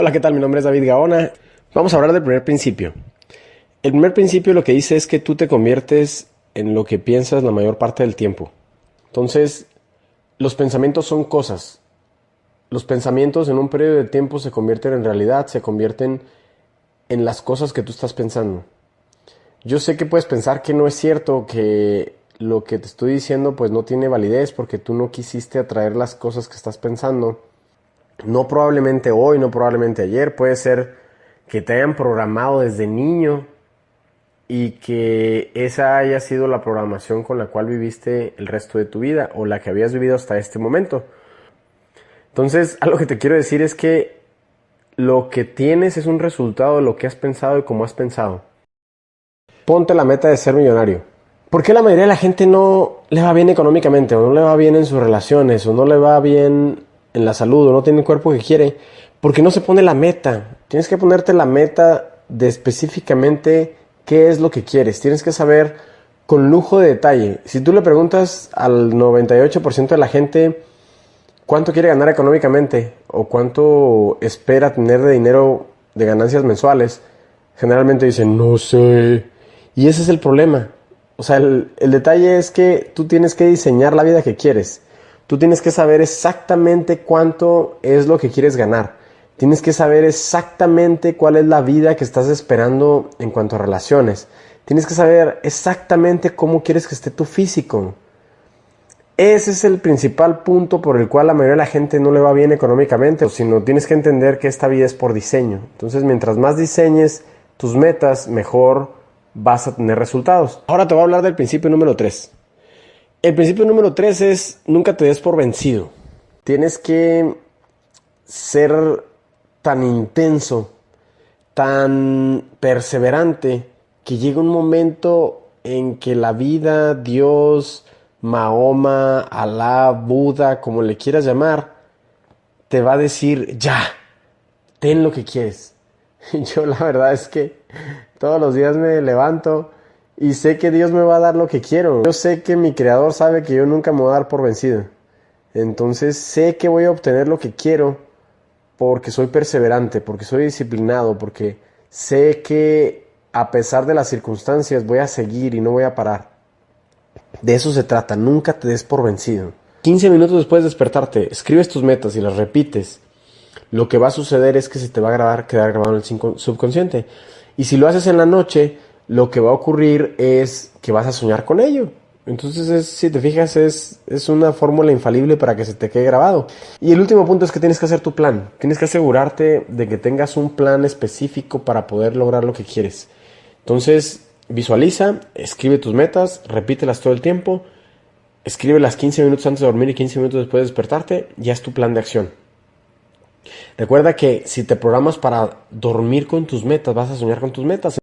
Hola, ¿qué tal? Mi nombre es David Gaona. Vamos a hablar del primer principio. El primer principio lo que dice es que tú te conviertes en lo que piensas la mayor parte del tiempo. Entonces, los pensamientos son cosas. Los pensamientos en un periodo de tiempo se convierten en realidad, se convierten en las cosas que tú estás pensando. Yo sé que puedes pensar que no es cierto, que lo que te estoy diciendo pues no tiene validez porque tú no quisiste atraer las cosas que estás pensando no probablemente hoy, no probablemente ayer, puede ser que te hayan programado desde niño y que esa haya sido la programación con la cual viviste el resto de tu vida o la que habías vivido hasta este momento. Entonces, algo que te quiero decir es que lo que tienes es un resultado de lo que has pensado y cómo has pensado. Ponte la meta de ser millonario. ¿Por qué la mayoría de la gente no le va bien económicamente o no le va bien en sus relaciones o no le va bien en la salud o no tiene el cuerpo que quiere, porque no se pone la meta. Tienes que ponerte la meta de específicamente qué es lo que quieres. Tienes que saber con lujo de detalle. Si tú le preguntas al 98% de la gente cuánto quiere ganar económicamente o cuánto espera tener de dinero de ganancias mensuales, generalmente dicen, no sé. Y ese es el problema. O sea, el, el detalle es que tú tienes que diseñar la vida que quieres. Tú tienes que saber exactamente cuánto es lo que quieres ganar. Tienes que saber exactamente cuál es la vida que estás esperando en cuanto a relaciones. Tienes que saber exactamente cómo quieres que esté tu físico. Ese es el principal punto por el cual la mayoría de la gente no le va bien económicamente, sino tienes que entender que esta vida es por diseño. Entonces, mientras más diseñes tus metas, mejor vas a tener resultados. Ahora te voy a hablar del principio número 3. El principio número tres es nunca te des por vencido. Tienes que ser tan intenso, tan perseverante, que llega un momento en que la vida, Dios, Mahoma, Alá, Buda, como le quieras llamar, te va a decir, ya, ten lo que quieres. Yo la verdad es que todos los días me levanto y sé que Dios me va a dar lo que quiero. Yo sé que mi creador sabe que yo nunca me voy a dar por vencido. Entonces sé que voy a obtener lo que quiero porque soy perseverante, porque soy disciplinado, porque sé que a pesar de las circunstancias voy a seguir y no voy a parar. De eso se trata, nunca te des por vencido. 15 minutos después de despertarte, escribes tus metas y las repites. Lo que va a suceder es que se te va a grabar, quedar grabado en el subconsciente. Y si lo haces en la noche, lo que va a ocurrir es que vas a soñar con ello. Entonces, si te fijas, es, es una fórmula infalible para que se te quede grabado. Y el último punto es que tienes que hacer tu plan. Tienes que asegurarte de que tengas un plan específico para poder lograr lo que quieres. Entonces, visualiza, escribe tus metas, repítelas todo el tiempo, escribe las 15 minutos antes de dormir y 15 minutos después de despertarte, ya es tu plan de acción. Recuerda que si te programas para dormir con tus metas, vas a soñar con tus metas.